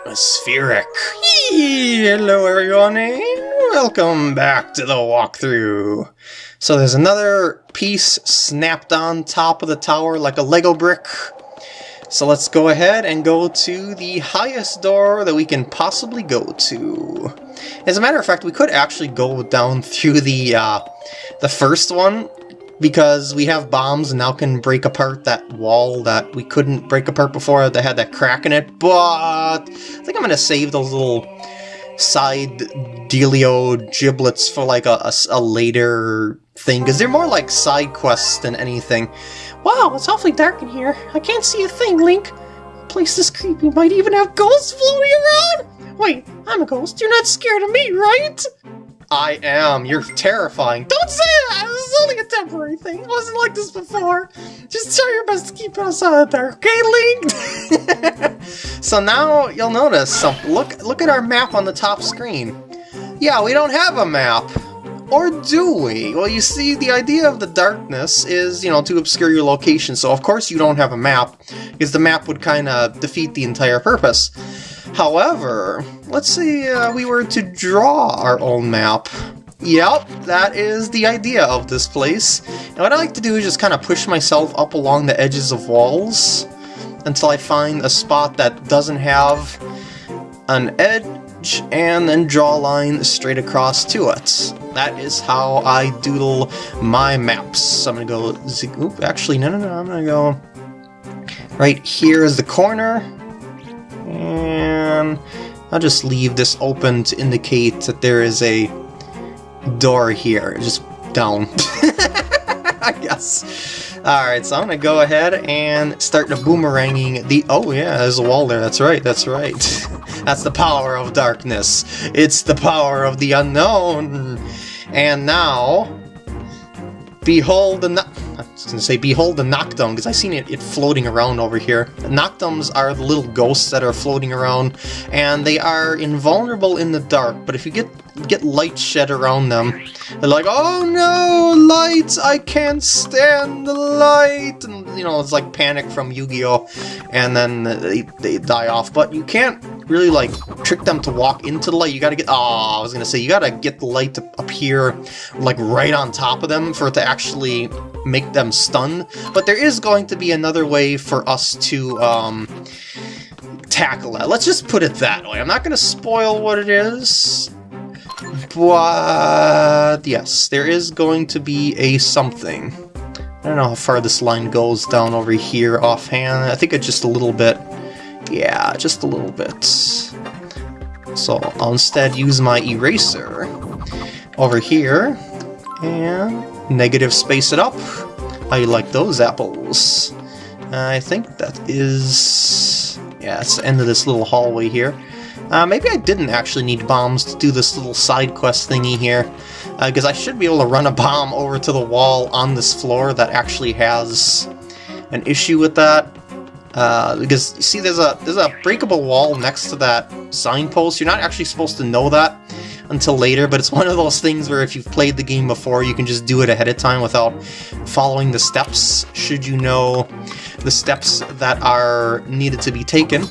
atmospheric. Hello everyone welcome back to the walkthrough. So there's another piece snapped on top of the tower like a Lego brick. So let's go ahead and go to the highest door that we can possibly go to. As a matter of fact, we could actually go down through the uh, the first one because we have bombs and now can break apart that wall that we couldn't break apart before that had that crack in it, but I think I'm going to save those little side dealio giblets for like a, a, a later thing, because they're more like side quests than anything. Wow, it's awfully dark in here. I can't see a thing, Link. The place is creepy. Might even have ghosts floating around. Wait, I'm a ghost. You're not scared of me, right? I am. You're terrifying. Don't say that! This is only a temporary thing. It wasn't like this before. Just try your best to keep us out of there, okay, Link? so now you'll notice something. Look, look at our map on the top screen. Yeah, we don't have a map. Or do we? Well, you see, the idea of the darkness is, you know, to obscure your location, so of course you don't have a map, because the map would kind of defeat the entire purpose. However, let's say uh, we were to draw our own map. Yep, that is the idea of this place. And what I like to do is just kind of push myself up along the edges of walls until I find a spot that doesn't have an edge and then draw a line straight across to it. That is how I doodle my maps. I'm gonna go, oop, actually, no, no, no, I'm gonna go right here is the corner, and I'll just leave this open to indicate that there is a door here, just down. I guess. Alright, so I'm gonna go ahead and start the boomeranging the- oh yeah, there's a wall there, that's right, that's right. that's the power of darkness. It's the power of the unknown. And now, behold the- I was gonna say behold the Noctum, because I seen it, it floating around over here. Noctums are the little ghosts that are floating around, and they are invulnerable in the dark, but if you get get light shed around them, they're like, oh no, light, I can't stand the light, and you know, it's like Panik from Yu-Gi-Oh! and then they, they die off, but you can't really like trick them to walk into the light, you gotta get, oh, I was gonna say, you gotta get the light to appear like right on top of them for it to actually make them stun, but there is going to be another way for us to um, tackle it. Let's just put it that way. I'm not to spoil what it is, but yes, there is going to be a something. I don't know how far this line goes down over here offhand. I think it's just a little bit. Yeah, just a little bit. So I'll instead use my eraser over here and negative space it up. You like those apples? I think that is... Yeah, it's the end of this little hallway here. Uh, maybe I didn't actually need bombs to do this little side quest thingy here, because uh, I should be able to run a bomb over to the wall on this floor that actually has an issue with that. Uh, because, you see, there's a, there's a breakable wall next to that signpost. You're not actually supposed to know that until later, but it's one of those things where if you've played the game before, you can just do it ahead of time without following the steps, should you know the steps that are needed to be taken.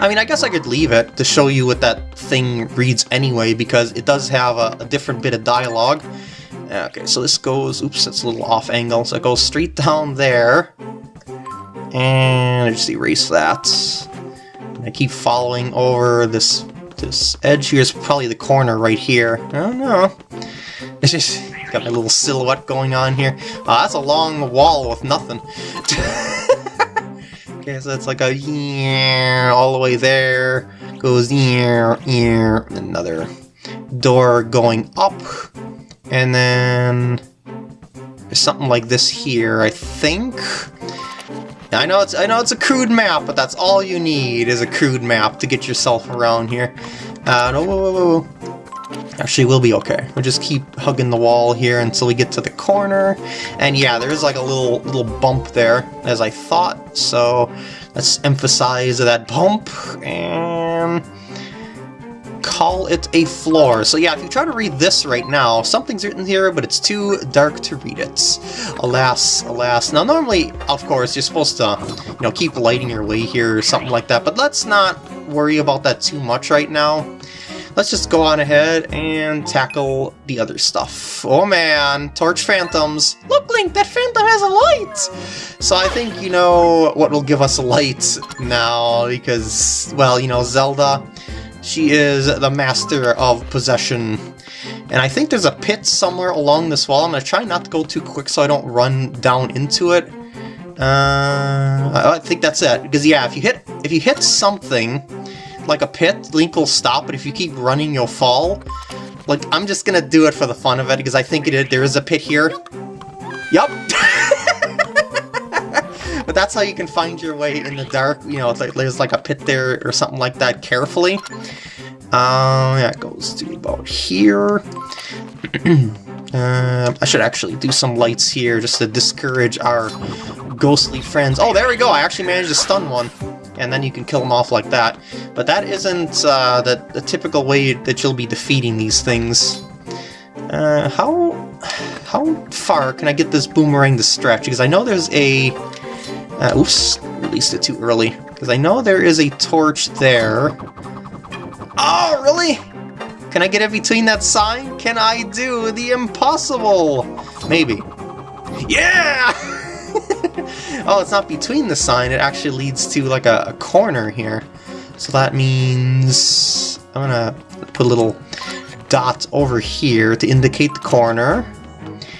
I mean, I guess I could leave it to show you what that thing reads anyway, because it does have a, a different bit of dialogue. Okay, so this goes, oops, that's a little off angle, so it goes straight down there. And I just erase that. I keep following over this this edge here is probably the corner right here. I don't know. It's just got my little silhouette going on here. Oh, that's a long wall with nothing. okay, so it's like a yeah all the way there. Goes yeah, yeah, another door going up. And then there's something like this here, I think. I know it's I know it's a crude map, but that's all you need is a crude map to get yourself around here. Uh, no, whoa, whoa, whoa. Actually, we'll be okay. We'll just keep hugging the wall here until we get to the corner. And yeah, there is like a little little bump there, as I thought. So let's emphasize that bump and call it a floor. So yeah, if you try to read this right now, something's written here, but it's too dark to read it. Alas, alas. Now normally, of course, you're supposed to, you know, keep lighting your way here or something like that, but let's not worry about that too much right now. Let's just go on ahead and tackle the other stuff. Oh man, Torch Phantoms. Look, Link, that phantom has a light! So I think you know what will give us a light now, because, well, you know, Zelda, she is the master of possession. And I think there's a pit somewhere along this wall. I'm going to try not to go too quick so I don't run down into it. Uh, I think that's it. Because yeah, if you hit if you hit something like a pit, Link will stop, but if you keep running, you'll fall. Like, I'm just gonna do it for the fun of it, because I think it, there is a pit here. Yup! but that's how you can find your way in the dark, you know, like, there's like a pit there or something like that carefully. Um, it goes to about here. Uh, I should actually do some lights here just to discourage our ghostly friends. Oh, there we go! I actually managed to stun one. And then you can kill them off like that. But that isn't uh, the, the typical way that you'll be defeating these things. Uh, how, how far can I get this boomerang to stretch? Because I know there's a... Uh, oops, released it too early. Because I know there is a torch there. Oh, really? Can I get it between that sign? Can I do the impossible? Maybe. Yeah! oh, it's not between the sign, it actually leads to like a, a corner here. So that means I'm gonna put a little dot over here to indicate the corner.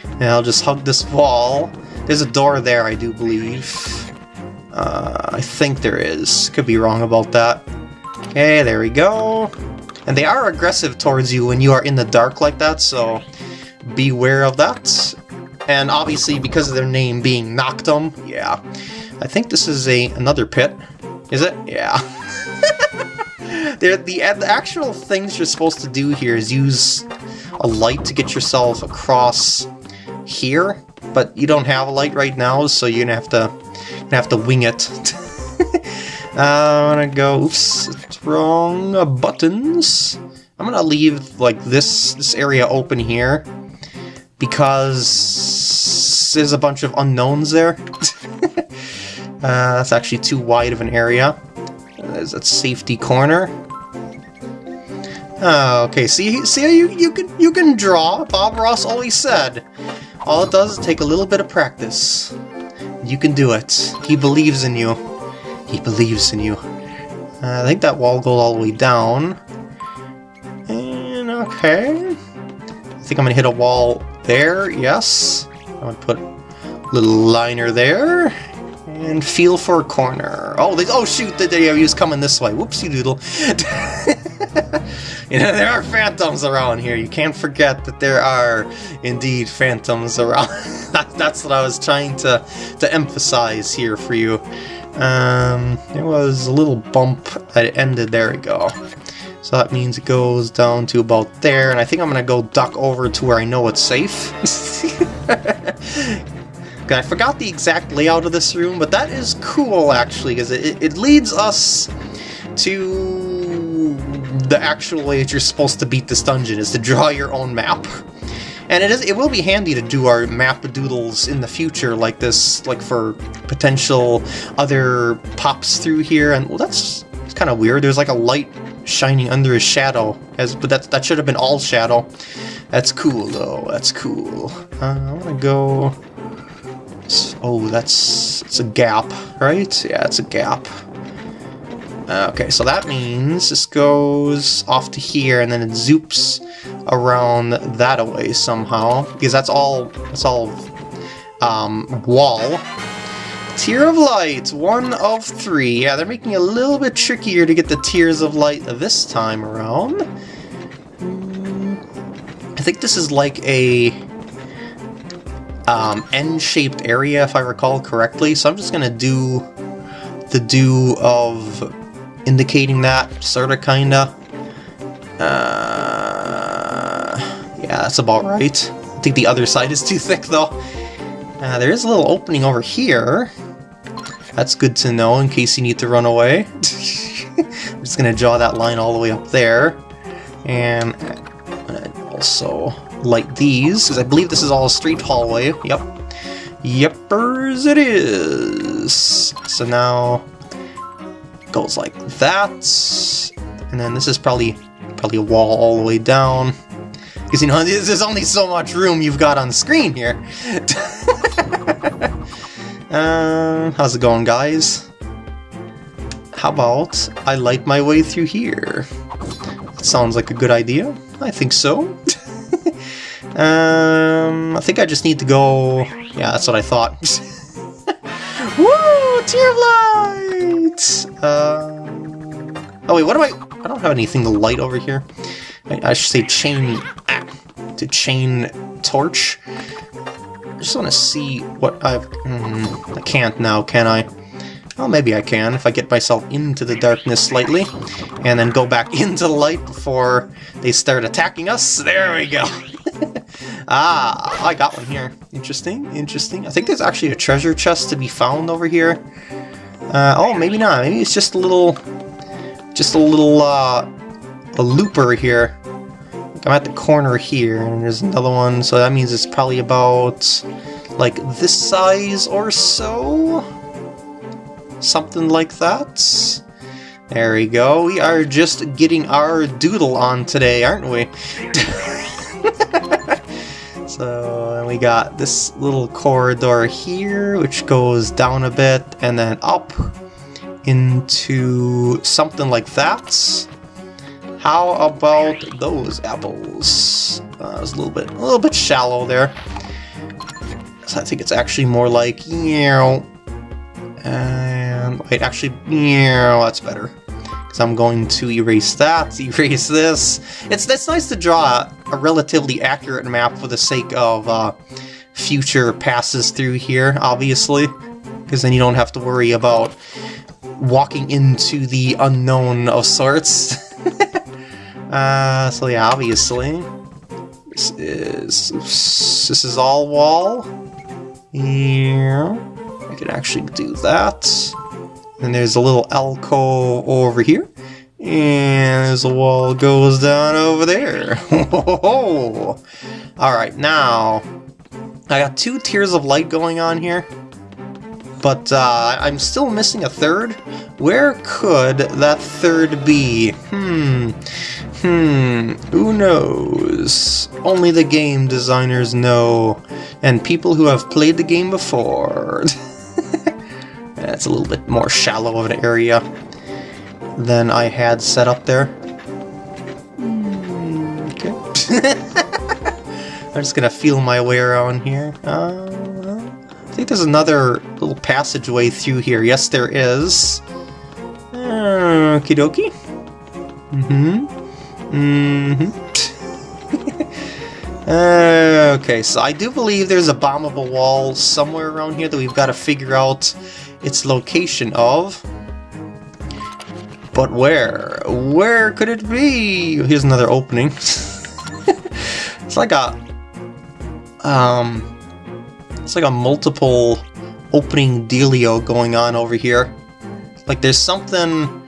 And I'll just hug this wall. There's a door there, I do believe. Uh, I think there is. Could be wrong about that. Okay, there we go. And they are aggressive towards you when you are in the dark like that, so beware of that. And obviously, because of their name being Noctum, yeah. I think this is a another pit. Is it? Yeah. the, the actual things you're supposed to do here is use a light to get yourself across here, but you don't have a light right now, so you're gonna have to, gonna have to wing it. I'm gonna go. Oops, wrong buttons. I'm gonna leave like this this area open here because there's a bunch of unknowns there. uh, that's actually too wide of an area. There's that safety corner. Oh, okay. See, see, you you can you can draw. Bob Ross always said, all it does is take a little bit of practice. You can do it. He believes in you. He believes in you. Uh, I think that wall goes all the way down. And okay. I think I'm gonna hit a wall there, yes. I'm gonna put a little liner there. And feel for a corner. Oh, they, oh shoot, the he was coming this way. Whoopsie doodle. you know, there are phantoms around here. You can't forget that there are indeed phantoms around. That's what I was trying to, to emphasize here for you. Um, there was a little bump that it ended. There we go. So that means it goes down to about there, and I think I'm going to go duck over to where I know it's safe. I forgot the exact layout of this room, but that is cool, actually, because it, it leads us to the actual way that you're supposed to beat this dungeon, is to draw your own map. And it is it will be handy to do our map doodles in the future like this, like for potential other pops through here. And well, that's it's kind of weird. There's like a light shining under his shadow, as but that that should have been all shadow. That's cool though. That's cool. Uh, I want to go. Oh, that's it's a gap, right? Yeah, it's a gap. Okay, so that means this goes off to here, and then it zoops around that away somehow, because that's all, that's all um, wall. Tear of Light, one of three. Yeah, they're making it a little bit trickier to get the Tears of Light this time around. I think this is like a um, N-shaped area, if I recall correctly, so I'm just going to do the do of indicating that, sorta, kinda. Uh, yeah, that's about right. I think the other side is too thick, though. Uh, there is a little opening over here. That's good to know in case you need to run away. I'm just going to draw that line all the way up there. And also light these, because I believe this is all a straight hallway. Yep. Yepers it is. So now goes like that. And then this is probably probably a wall all the way down. Because, you know, there's only so much room you've got on the screen here. uh, how's it going, guys? How about I light my way through here? That sounds like a good idea. I think so. um, I think I just need to go... Yeah, that's what I thought. Woo! Tear of light! Uh... Oh wait, what do I... I don't have anything to light over here. I, I should say chain... Ah, to chain torch. I just want to see what I've... Mm, I can't now, can I? Well, maybe I can if I get myself into the darkness slightly, and then go back into the light before they start attacking us. There we go. Ah, I got one here. Interesting, interesting. I think there's actually a treasure chest to be found over here. Uh, oh, maybe not. Maybe it's just a little, just a little, uh, a looper here. I'm at the corner here, and there's another one, so that means it's probably about, like, this size or so? something like that. There we go. We are just getting our doodle on today, aren't we? so we got this little corridor here, which goes down a bit and then up into something like that. How about those apples? Uh, it's a little bit, a little bit shallow there. So I think it's actually more like, know, um, wait, actually, yeah, that's better. Because I'm going to erase that, erase this. It's, it's nice to draw a relatively accurate map for the sake of uh, future passes through here, obviously. Because then you don't have to worry about walking into the unknown of sorts. uh, so yeah, obviously. This is... This is all wall. Yeah. I can actually do that. And there's a little alcove over here. And as the wall goes down over there. Alright, now, I got two tears of light going on here. But uh, I'm still missing a third. Where could that third be? Hmm. Hmm. Who knows? Only the game designers know. And people who have played the game before. That's a little bit more shallow of an area than I had set up there. Hmm, okay. I'm just gonna feel my way around here. Uh, I think there's another little passageway through here. Yes, there is. Uh, okie dokie. Mm-hmm. Mm-hmm. uh, okay, so I do believe there's a bombable wall somewhere around here that we've got to figure out its location of. But where? Where could it be? Here's another opening. it's like a... Um... It's like a multiple opening dealio going on over here. Like there's something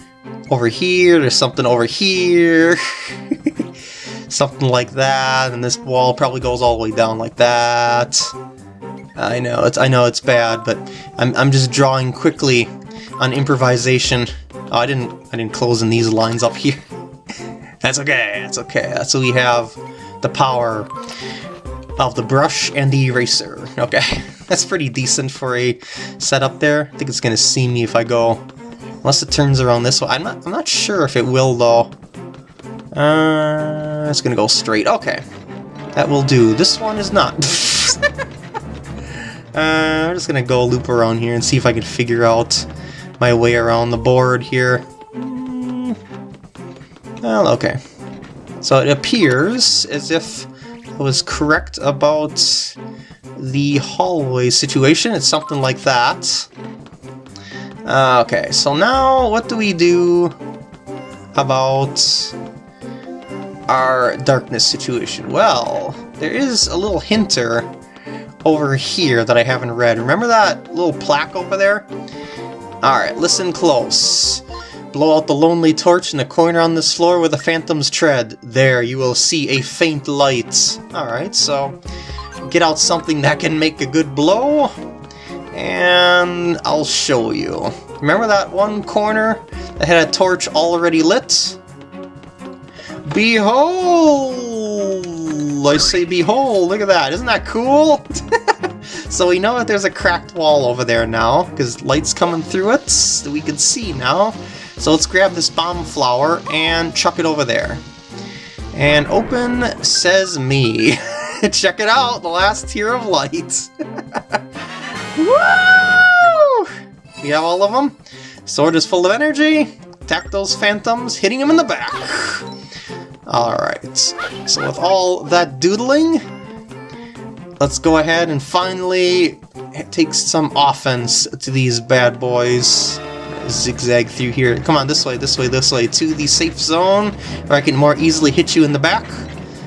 over here, there's something over here. something like that, and this wall probably goes all the way down like that. I know it's I know it's bad, but I'm I'm just drawing quickly on improvisation. Oh, I didn't I didn't close in these lines up here. that's okay. That's okay. So we have the power of the brush and the eraser. Okay, that's pretty decent for a setup there. I think it's gonna see me if I go, unless it turns around this way. I'm not I'm not sure if it will though. Uh, it's gonna go straight. Okay, that will do. This one is not. Uh, I'm just gonna go loop around here and see if I can figure out my way around the board here. Well, okay. So it appears as if I was correct about the hallway situation. It's something like that. Uh, okay, so now what do we do about our darkness situation? Well, there is a little hinter over here that I haven't read. Remember that little plaque over there? Alright, listen close. Blow out the lonely torch in the corner on this floor where the phantoms tread. There, you will see a faint light. Alright, so get out something that can make a good blow, and I'll show you. Remember that one corner that had a torch already lit. Behold! I say behold, look at that, isn't that cool? so we know that there's a cracked wall over there now, because light's coming through it, that we can see now. So let's grab this bomb flower and chuck it over there. And open says me. Check it out, the last tear of light. Woo! We have all of them. Sword is full of energy. Attack those phantoms, hitting them in the back. Alright, so with all that doodling, let's go ahead and finally take some offense to these bad boys. Zigzag through here. Come on, this way, this way, this way, to the safe zone, where I can more easily hit you in the back.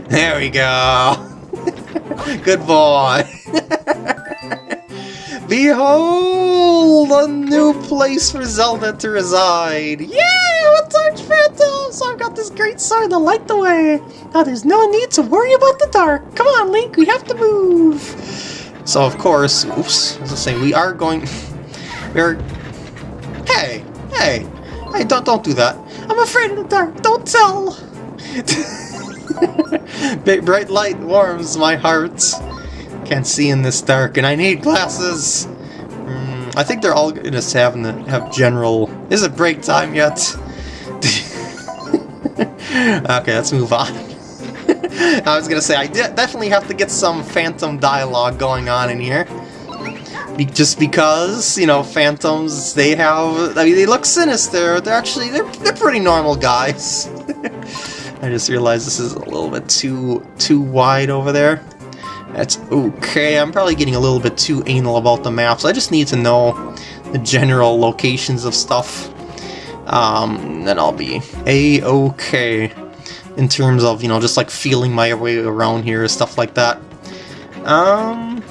There we go! Good boy! Behold! A new place for Zelda to reside! Yay! A Torch Phantom! So I've got this great sword to light the way! Now there's no need to worry about the dark! Come on, Link, we have to move! So of course, oops, i as I say, we are going... We're... Hey! Hey! Hey, don't, don't do that! I'm afraid of the dark! Don't tell! Big bright light warms my heart. Can't see in this dark, and I need glasses. Mm, I think they're all having to have general. Is it break time yet? okay, let's move on. I was gonna say I definitely have to get some phantom dialogue going on in here. Be just because you know phantoms, they have. I mean, they look sinister. They're actually they're they're pretty normal guys. I just realized this is a little bit too too wide over there. That's okay. I'm probably getting a little bit too anal about the maps. I just need to know the general locations of stuff. Um, then I'll be a-okay in terms of, you know, just like feeling my way around here, and stuff like that. Um,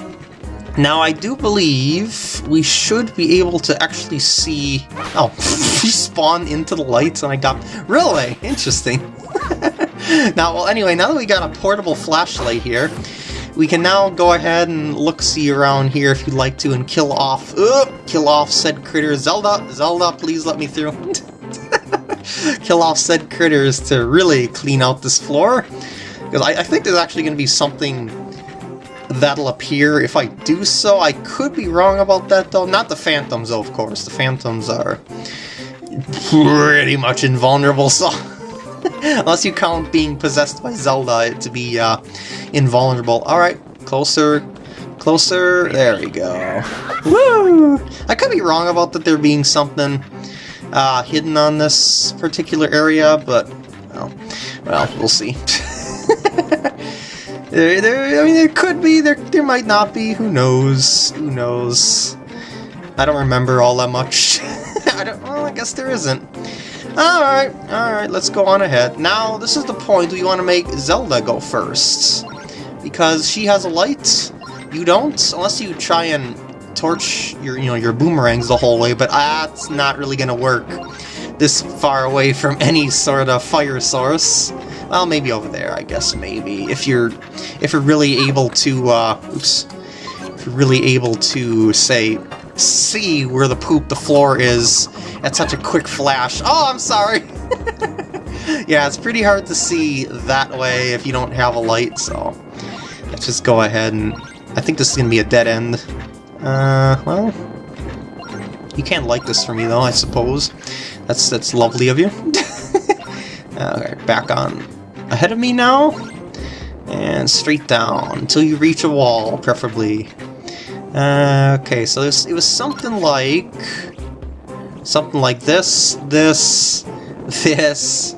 now I do believe we should be able to actually see... Oh, we spawned into the lights and I got... Really? Interesting. now, well, anyway, now that we got a portable flashlight here, we can now go ahead and look-see around here if you'd like to and kill off, uh, kill off said critters. Zelda, Zelda, please let me through. kill off said critters to really clean out this floor. Because I, I think there's actually going to be something that'll appear if I do so. I could be wrong about that though. Not the phantoms though, of course. The phantoms are pretty much invulnerable, so... Unless you count being possessed by Zelda to be uh, invulnerable. Alright, closer, closer, there we go. Woo! I could be wrong about that there being something uh, hidden on this particular area, but, well, well we'll see. there, there, I mean, there could be, there, there might not be, who knows, who knows. I don't remember all that much. I don't, well, I guess there isn't. Alright, alright, let's go on ahead. Now, this is the point we want to make Zelda go first. Because she has a light, you don't, unless you try and torch your, you know, your boomerangs the whole way, but that's not really going to work this far away from any sort of fire source. Well, maybe over there, I guess, maybe. If you're, if you're really able to, uh, oops, if you're really able to, say, see where the poop the floor is at such a quick flash. Oh, I'm sorry! yeah, it's pretty hard to see that way if you don't have a light, so let's just go ahead and... I think this is to be a dead end. Uh, well... You can't like this for me, though, I suppose. That's, that's lovely of you. Alright, back on ahead of me now. And straight down until you reach a wall, preferably. Uh, okay, so it was something like... Something like this, this, this,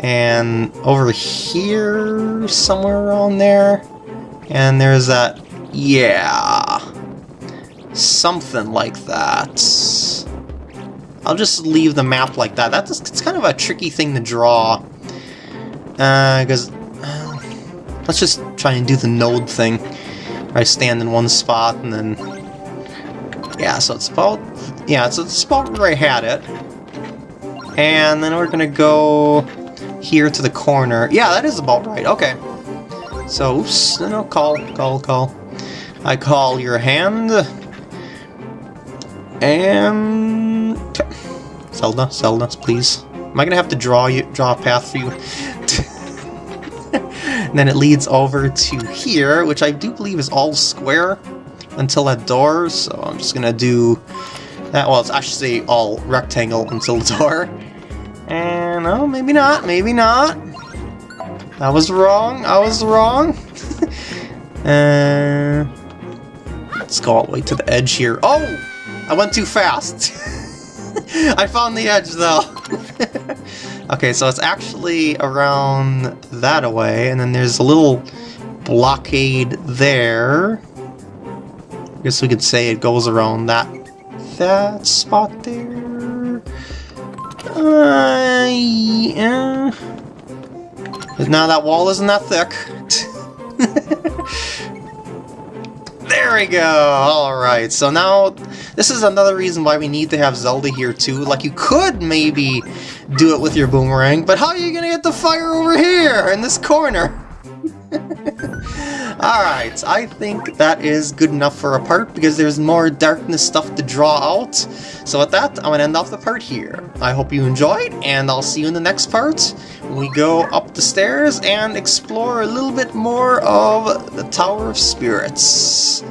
and over here, somewhere around there. And there's that, yeah, something like that. I'll just leave the map like that. That's it's kind of a tricky thing to draw. Because, uh, uh, let's just try and do the node thing. I stand in one spot and then... Yeah, so it's about... Yeah, so it's about where I had it. And then we're gonna go here to the corner. Yeah, that is about right. Okay. So, oops, no, no, call, call, call. I call your hand. And... Zelda, Zelda, please. Am I gonna have to draw you, draw a path for you? and then it leads over to here, which I do believe is all square until that door, so I'm just gonna do that. was actually all rectangle until the door. And, oh, maybe not, maybe not. I was wrong, I was wrong. uh, let's go all the way to the edge here. Oh! I went too fast. I found the edge, though. okay, so it's actually around that away, and then there's a little blockade there. I guess we could say it goes around that that spot there. Uh, yeah. Now that wall isn't that thick. there we go! Alright, so now this is another reason why we need to have Zelda here too. Like, you could maybe do it with your boomerang, but how are you gonna get the fire over here, in this corner? Alright, I think that is good enough for a part because there's more darkness stuff to draw out. So with that, I'm to end off the part here. I hope you enjoyed, and I'll see you in the next part when we go up the stairs and explore a little bit more of the Tower of Spirits.